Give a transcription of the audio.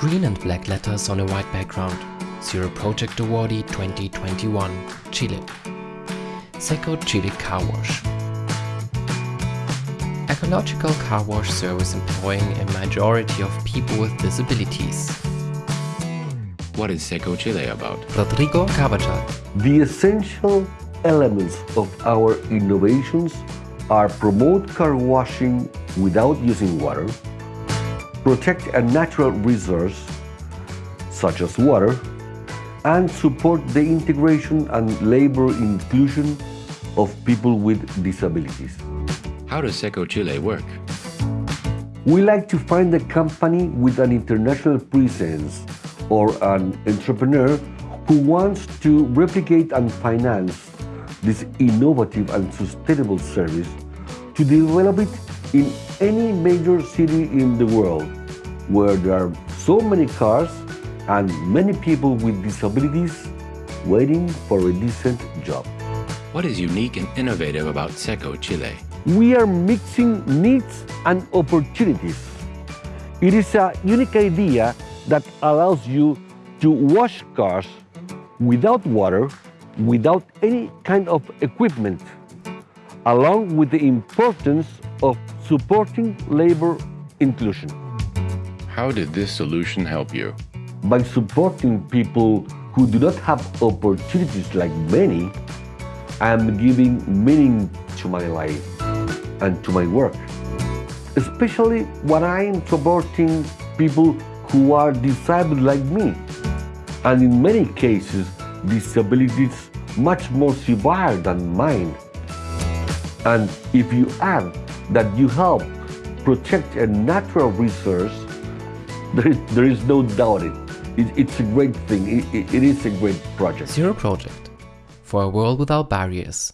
Green and black letters on a white background. Zero Project Awardee 2021, Chile. Seco Chile Car Wash. Ecological car wash service employing a majority of people with disabilities. What is Seco Chile about? Rodrigo Carvajal. The essential elements of our innovations are promote car washing without using water, protect a natural resource such as water, and support the integration and labor inclusion of people with disabilities. How does Seco Chile work? We like to find a company with an international presence or an entrepreneur who wants to replicate and finance this innovative and sustainable service to develop it in any major city in the world where there are so many cars and many people with disabilities waiting for a decent job. What is unique and innovative about Seco Chile? We are mixing needs and opportunities. It is a unique idea that allows you to wash cars without water, without any kind of equipment, along with the importance of supporting labor inclusion. How did this solution help you? By supporting people who do not have opportunities like many, I am giving meaning to my life and to my work. Especially when I am supporting people who are disabled like me, and in many cases, disabilities much more severe than mine. And if you add that you help protect a natural resource, there is, there is no doubt it. it. It's a great thing. It, it, it is a great project. Zero Project. For a world without barriers.